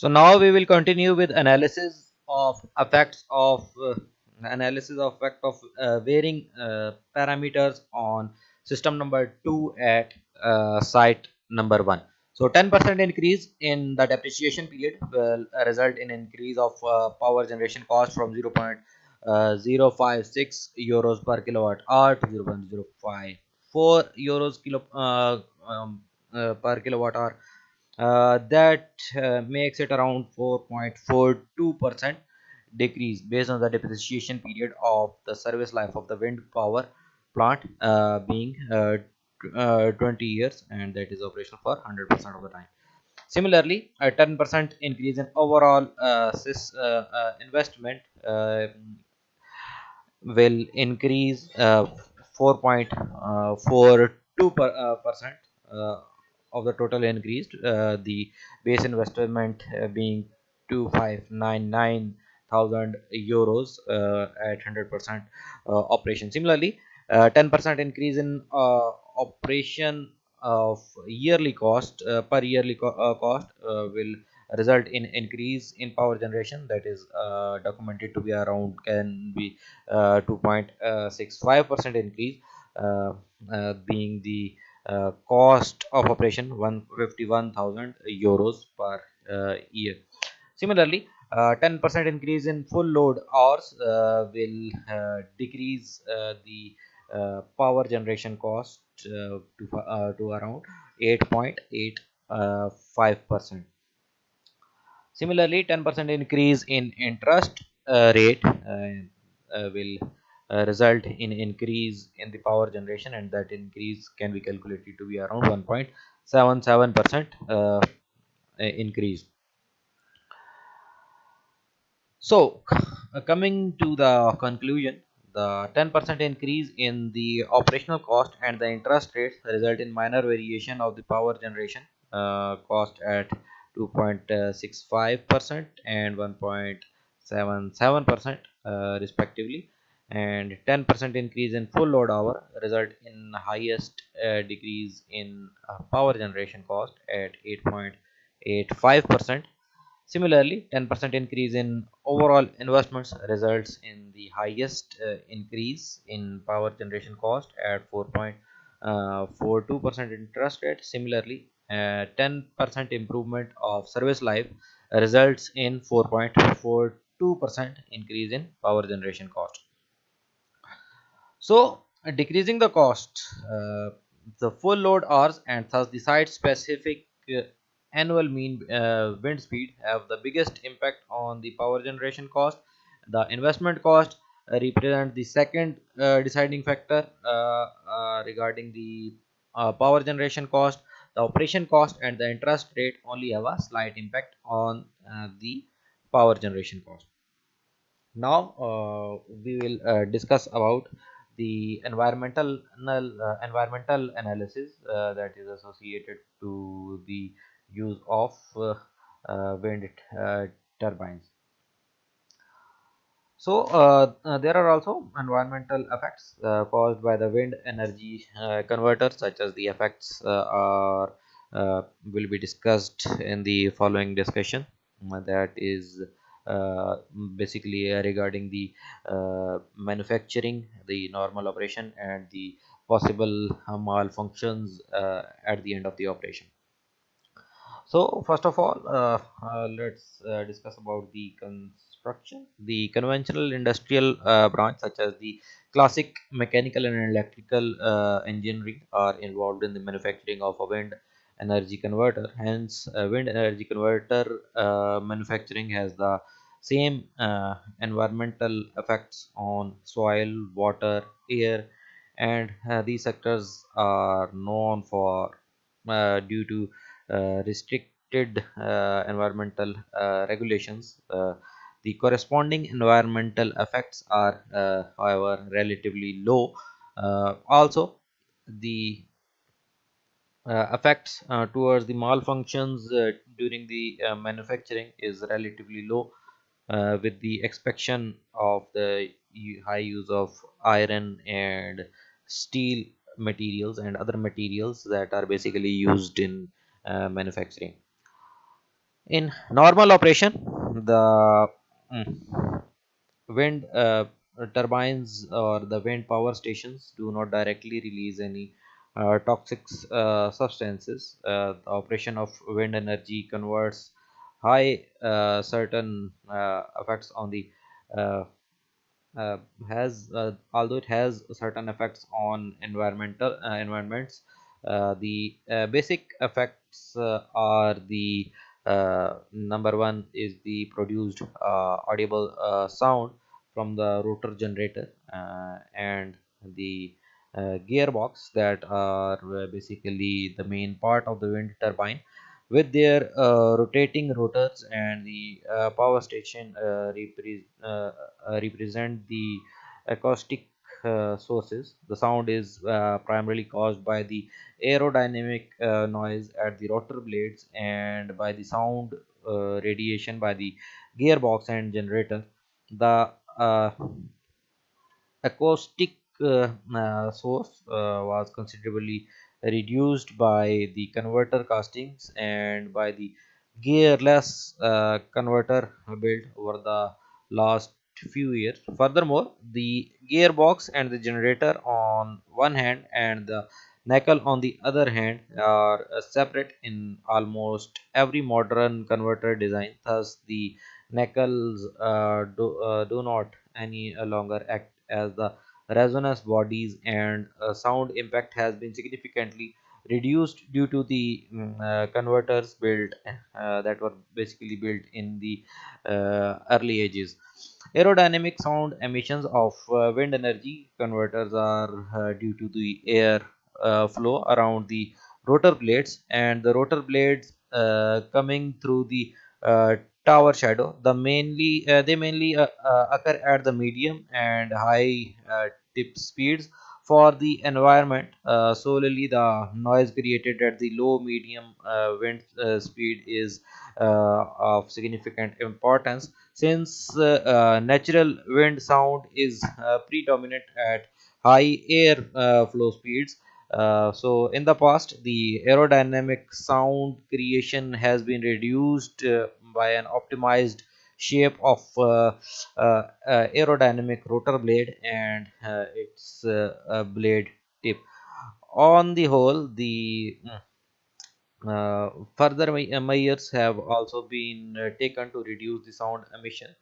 So now we will continue with analysis of effects of uh, analysis of effect of uh, varying uh, parameters on system number 2 at uh, site number 1. So 10% increase in the depreciation period will result in increase of uh, power generation cost from 0. Uh, 0.056 euros per kilowatt hour to 0.054 euros kilo um, per kilowatt hour Uh, that uh, makes it around 4.42 percent decrease based on the depreciation period of the service life of the wind power plant uh, being uh, uh, 20 years and that is operational for 100 percent of the time. Similarly a 10 percent increase in overall uh, sys, uh, investment will increase 4.42 per, percent of the total increased uh, the base investment uh, being 2599 thousand euros uh, at 100 percent uh, operation. Similarly 10 uh, percent increase in uh, operation of yearly cost per yearly co cost will result in increase in power generation. That is documented to be around can be 2.65 percent increase being the uh, cost of operation 151,000 euros per uh, year. Similarly, 10% uh, increase in full load hours will decrease the power generation cost to, to around 8.85 percent. Similarly, 10% increase in interest uh, rate uh, uh, will uh, result in increase in the power generation and that increase can be calculated to be around 1.77 percent uh, increase. So uh, coming to the conclusion the 10% increase in the operational cost and the interest rates result in minor variation of the power generation uh, cost at 2.65% and 1.77% uh, respectively and 10% increase in full load hour result in highest uh, decrease in uh, power generation cost at 8.85% similarly 10% increase in overall investments results in the highest uh, increase in power generation cost at 4.42% uh, interest rate. Similarly 10% uh, improvement of service life results in 4.42% increase in power generation cost so uh, decreasing the cost, uh, the full load hours and thus the site specific uh, annual mean uh, wind speed have the biggest impact on the power generation cost. The investment cost uh, represent the second uh, deciding factor regarding the power generation cost. The operation cost and the interest rate only have a slight impact on the power generation cost. Now we will discuss about the environmental uh, environmental analysis uh, that is associated to the use of uh, uh wind uh, turbines. So there are also environmental effects caused by the wind energy converters such as the effects are will be discussed in the following discussion. That is basically uh, regarding the uh, manufacturing the normal operation and the possible malfunctions at the end of the operation. So first of all let's discuss about the construction. The conventional industrial branch such as the classic mechanical and electrical uh, engineering are involved in the manufacturing of a wind energy converter. Hence uh, wind energy converter uh, manufacturing has the same uh, environmental effects on soil water air and uh, these sectors are known for uh, due to uh, restricted environmental regulations. The corresponding environmental effects are however relatively low. Also the uh, effects uh, towards the malfunctions uh, during the manufacturing is relatively low with the exception of the high use of iron and steel materials and other materials that are basically used in uh, manufacturing In normal operation, the mm, wind uh, turbines or the wind power stations do not directly release any uh, toxic uh, substances. Uh, the operation of wind energy converts high uh, certain uh, effects on the uh, uh has uh, although it has certain effects on environmental uh, environments the basic effects are the number one is the produced audible sound from the rotor generator and the uh, gearbox that are basically the main part of the wind turbine with their uh, rotating rotors and the uh, power station uh, repre- represent the acoustic uh, sources. The sound is uh, primarily caused by the aerodynamic uh, noise at the rotor blades and by the sound radiation by the gearbox and generator. The acoustic source was considerably reduced by the converter castings and by the gearless uh, converter built over the last few years. Furthermore, the gearbox and the generator on one hand and the nacelle on the other hand are uh, separate in almost every modern converter design. Thus, the nacelles uh, do, uh, do not any longer act as the resonance bodies and uh, sound impact has been significantly reduced due to the mm, uh, converters built uh, that were basically built in the uh, early ages. Aerodynamic sound emissions of uh, wind energy converters are uh, due to the air flow around the rotor blades and the rotor blades coming through the tower shadow. The mainly uh, they mainly uh, uh, occur at the medium and high tip speeds for the environment. Uh, solely the noise created at the low medium uh, wind uh, speed is uh, of significant importance. Since uh, uh, natural wind sound is predominant at high air flow speeds so in the past the aerodynamic sound creation has been reduced by an optimized shape of uh, uh, uh, aerodynamic rotor blade and its blade tip. On the whole the uh, further me- measures have also been uh, taken to reduce the sound emission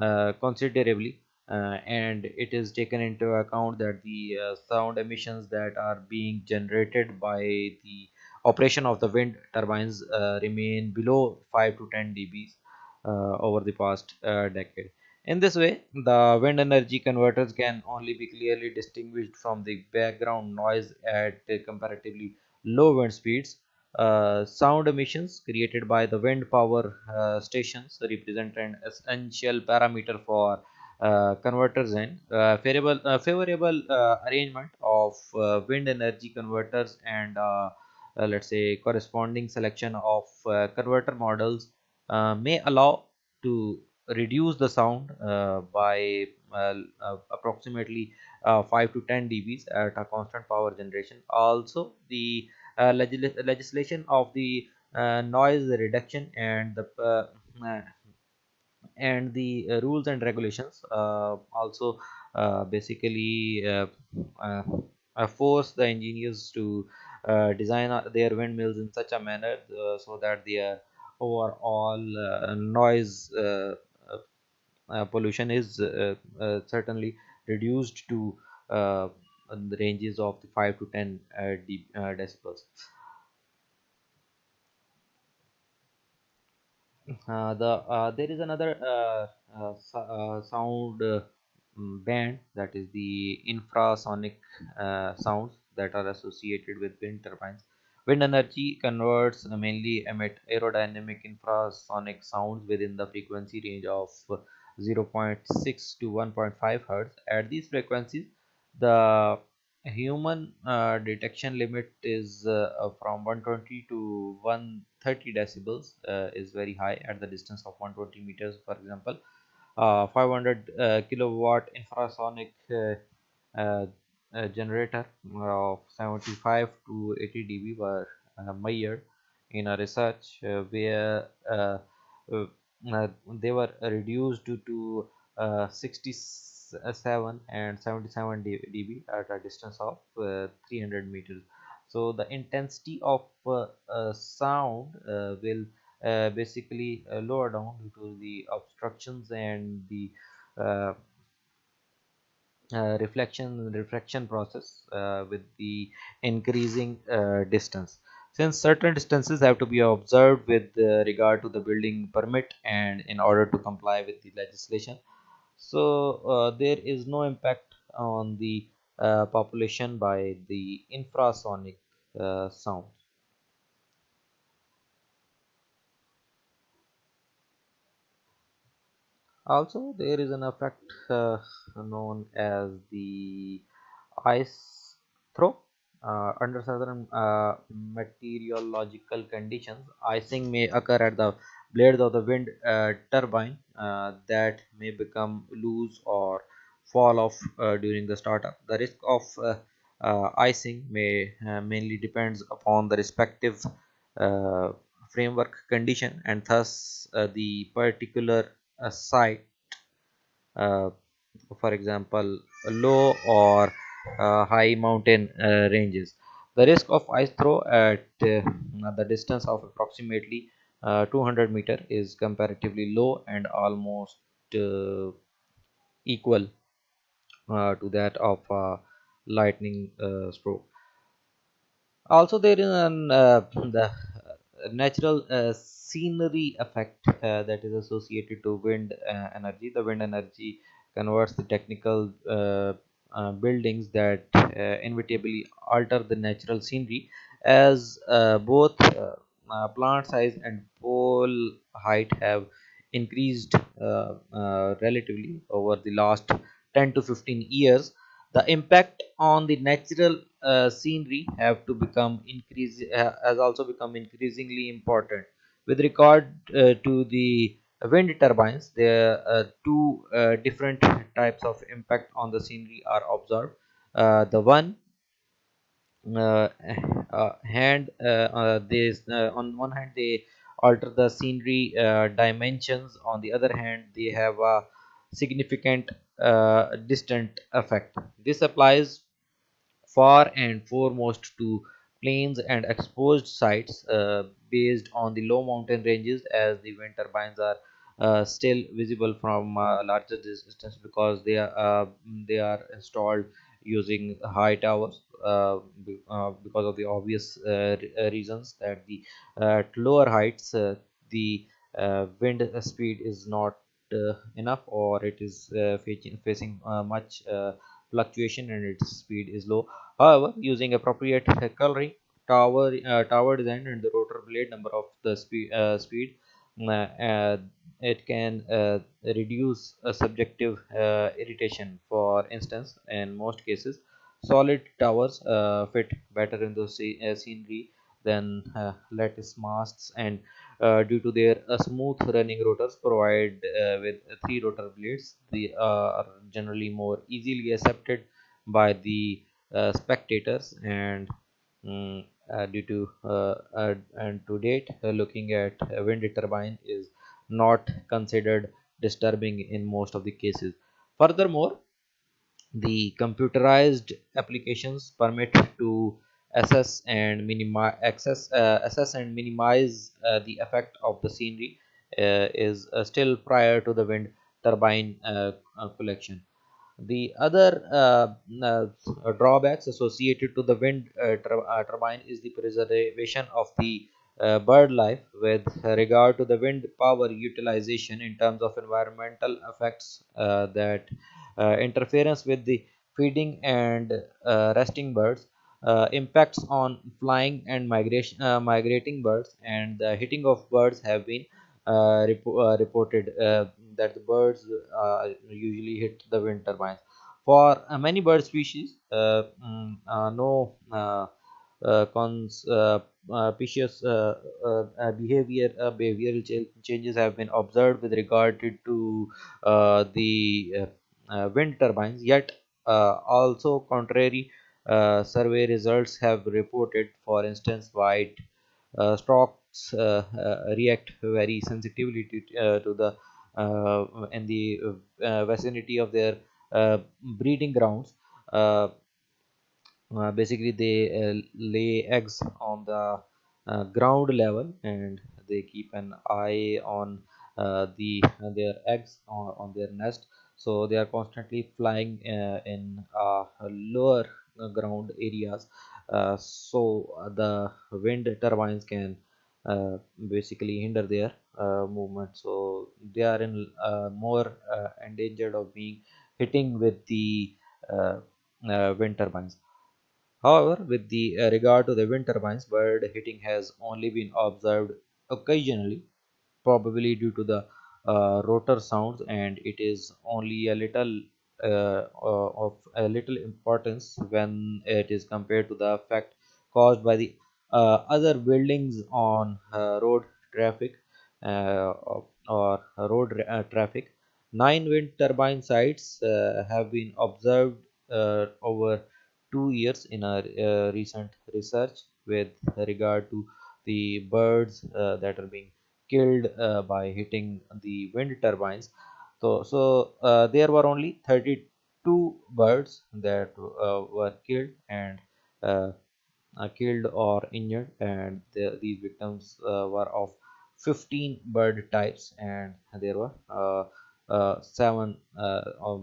uh, considerably, and it is taken into account that the sound emissions that are being generated by the operation of the wind turbines remain below 5 to 10 dBs over the past uh, decade. In this way, the wind energy converters can only be clearly distinguished from the background noise at uh, comparatively low wind speeds uh, sound emissions created by the wind power uh, stations represent an essential parameter for uh, converters and uh, favorable, uh, favorable uh, arrangement of uh, wind energy converters and uh, uh, let's say corresponding selection of uh, converter models uh, may allow to reduce the sound uh, by uh, uh, approximately uh, 5 to 10 dBs at a constant power generation. Also, the uh, legis- legislation of the uh, noise reduction and the uh, uh, and the uh, rules and regulations uh, also uh, basically uh, uh, uh, force the engineers to uh, design uh, their windmills in such a manner uh, so that their overall uh, noise uh, uh, pollution is certainly reduced to the ranges of the 5 to 10 uh, dB, uh, decibels Uh, the uh, there is another uh, sound mm, band that is the infrasonic sounds that are associated with wind turbines. Wind energy converts uh, mainly emit aerodynamic infrasonic sounds within the frequency range of uh, zero point 0.6 to 1.5 hertz. At these frequencies, the human uh, detection limit is uh, uh, from 120 to 130 decibels uh, is very high at the distance of 120 meters for example uh, 500 uh, kilowatt infrasonic uh, uh, uh, generator of 75 to 80 dB were uh, measured in a research uh, where uh, uh, they were reduced to, to uh, 67 and 77 dB at a distance of uh, 300 meters. So the intensity of sound will basically lower down due to the obstructions and the uh, reflection refraction process uh, with the increasing uh, distance. Since certain distances have to be observed with uh, regard to the building permit and in order to comply with the legislation. So uh, there is no impact on the uh, population by the infrasonic sound Also, there is an effect uh, known as the ice throw. Uh, under certain uh, meteorological conditions, icing may occur at the blades of the wind uh, turbine uh, that may become loose or fall off uh, during the startup. The risk of icing may mainly depends upon the respective framework condition and thus the particular uh, site uh, for example low or uh, high mountain uh, ranges. The risk of ice throw at uh, the distance of approximately uh, 200 meter is comparatively low and almost uh, equal to that of lightning stroke. Also there is an the natural uh, scenery effect uh, that is associated to wind uh, energy. The wind energy converts the technical buildings that inevitably alter the natural scenery as both plant size and pole height have increased uh, uh, relatively over the last 10 to 15 years. The impact on the natural uh, scenery have to become increase uh, has also become increasingly important. With regard uh, to the wind turbines there are uh, two uh, different types of impact on the scenery are observed. Uh, the one hand uh, on one hand they alter the scenery dimensions. On the other hand they have a significant distant effect. This applies far and foremost to plains and exposed sites uh, based on the low mountain ranges as the wind turbines are uh, still visible from uh, larger distance because they are uh, they are installed using high towers uh, uh, because of the obvious reasons that the at lower heights the wind speed is not enough or it is facing, facing much fluctuation and its speed is low However, using appropriate coloring, tower uh, tower design, and the rotor blade number of the speed uh, speed, uh, uh, it can uh, reduce subjective irritation. For instance, in most cases, solid towers fit better in the scenery than uh, lattice masts, and uh, due to their uh, smooth running rotors provide with three rotor blades, they are generally more easily accepted by the spectators and mm, uh, due to uh, uh, and to date looking at wind turbine is not considered disturbing in most of the cases. Furthermore the computerized applications permit to assess and minimize access uh, assess and minimize uh, the effect of the scenery uh, is uh, still prior to the wind turbine uh, uh, collection. The other drawbacks associated to the wind tur- turbine is the preservation of the bird life with regard to the wind power utilization in terms of environmental effects that interference with the feeding and resting birds uh, impacts on flying and migration uh, migrating birds and the hitting of birds have been uh, repo- uh, reported uh, that the birds uh, usually hit the wind turbines. For many bird species, no cons, uh, behavior behavioral ch- changes have been observed with regard to, the wind turbines. Yet, also contrary uh, survey results have reported, for instance, white uh, insects uh, uh, react very sensitively to, uh, to the in the vicinity of their breeding grounds. Basically they lay eggs on the ground level and they keep an eye on uh, the their eggs on, on their nest. So they are constantly flying uh, in uh, lower ground areas. Uh, so uh, the wind turbines can uh, basically hinder their uh, movement. So they are in uh, more uh, endangered of being hitting with the uh, uh, wind turbines. However, with the uh, regard to the wind turbines, bird hitting has only been observed occasionally, probably due to the uh, rotor sounds, and it is only a little uh, uh, of a little importance when it is compared to the effect caused by the uh, other buildings on uh, road traffic uh, or road uh, traffic. Nine wind turbine sites uh, have been observed uh, over two years in our uh, recent research with regard to the birds uh, that are being killed uh, by hitting the wind turbines. So, so uh, there were only 32 birds that uh, were killed and uh, uh, killed or injured, and the, these victims uh, were of 15 bird types, and there were uh, seven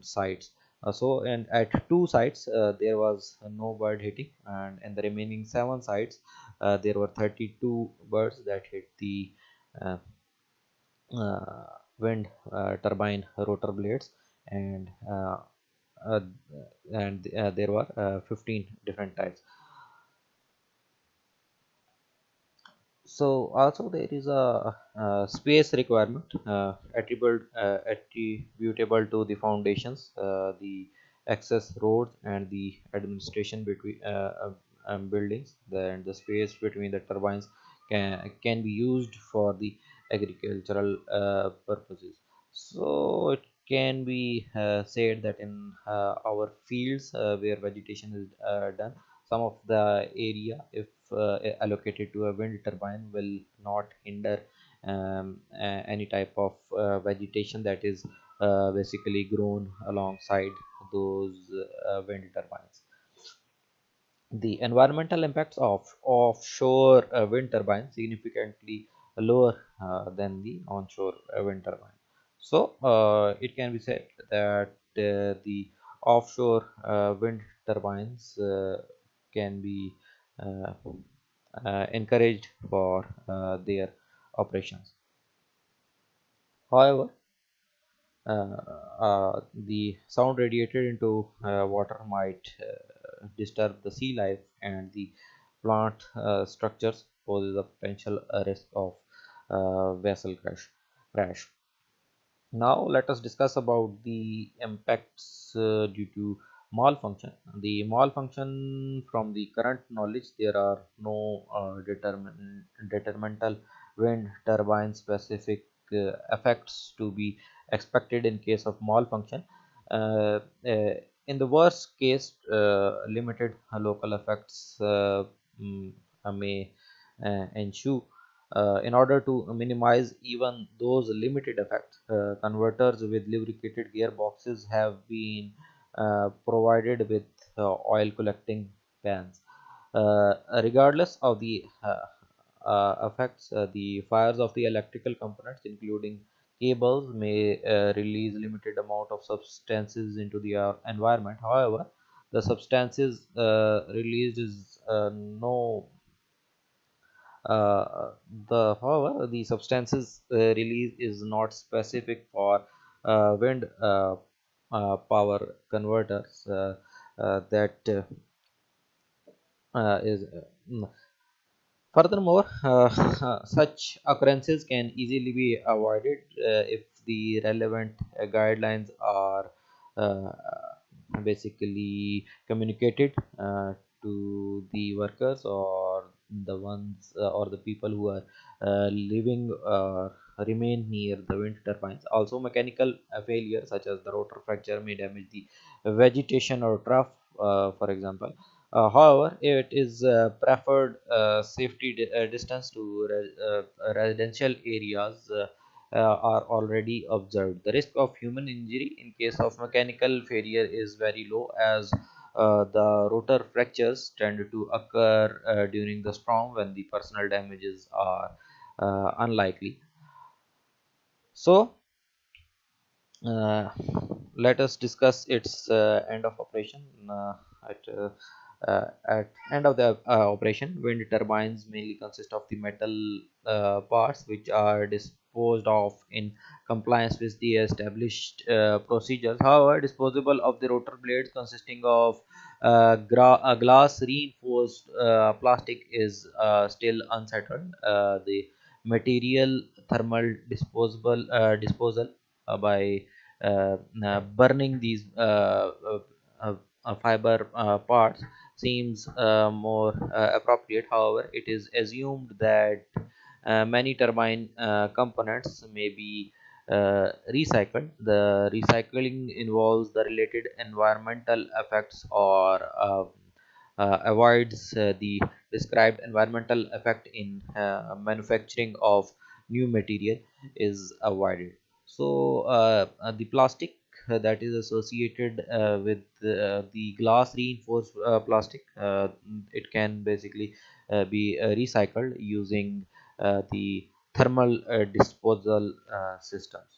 sites. So, and at two sites there was no bird hitting, and in the remaining seven sites there were 32 birds that hit the wind uh, turbine rotor blades, and uh, uh, and there were uh, 15 different types. So also there is a, uh space requirement uh, attributable uh, attributable to the foundations uh, the access roads and the administration between um, buildings then the space between the turbines can can be used for the agricultural uh, purposes. So it can be uh, said that in uh, our fields uh, where vegetation is uh, done some of the area if uh, allocated to a wind turbine will not hinder um, any type of vegetation that is basically grown alongside those wind turbines. The environmental impacts of offshore wind turbines significantly lower uh, than the onshore uh, wind turbine. So uh, it can be said that the offshore wind turbines can be encouraged for their operations. However, uh, uh, the sound radiated into uh, water might disturb the sea life and the plant structures poses a potential risk of vessel crash crash now let us discuss about the impacts uh, due to malfunction. The malfunction from the current knowledge there are no uh, determin detrimental wind turbine specific uh, effects to be expected in case of malfunction. Uh, uh, in the worst case, uh, limited local effects uh, mm, uh, may uh, ensue uh, in order to minimize even those limited effects, uh, converters with lubricated gearboxes have been uh, provided with uh, oil collecting pans. Uh, regardless of the uh, effects, the fires of the electrical components, including cables, may release limited amount of substances into the environment. However, the substances released is no uh, the however the substances uh, release is not specific for uh, wind uh, uh, power converters that is furthermore such occurrences can easily be avoided if the relevant guidelines are basically communicated to the workers or the ones uh, or the people who are uh, living or remain near the wind turbines. Also, mechanical uh, failure such as the rotor fracture may damage the vegetation or trough, uh, for example. Uh, however, it is uh, preferred uh, safety di- uh, distance to re- uh, residential areas uh, uh, are already observed. The risk of human injury in case of mechanical failure is very low as uh, the rotor fractures tend to occur uh, during the storm when the personal damages are uh, unlikely. So, uh, let us discuss its uh, end of operation at at end of the operation wind turbines mainly consist of the metal parts which are disposed of in compliance with the established uh, procedures however disposable of the rotor blades consisting of uh, uh, glass reinforced uh, plastic is uh, still unsettled uh, the material thermal disposable disposal by burning these fiber parts seems more appropriate. However, it is assumed that many turbine uh, components may be uh, recycled. The recycling involves the related environmental effects or uh, uh, avoids uh, the described environmental effect in uh, manufacturing of new material is avoided so uh, uh, the plastic uh, that is associated uh, with uh, the glass reinforced uh, plastic uh, it can basically uh, be uh, recycled using uh, the thermal uh, disposal uh, systems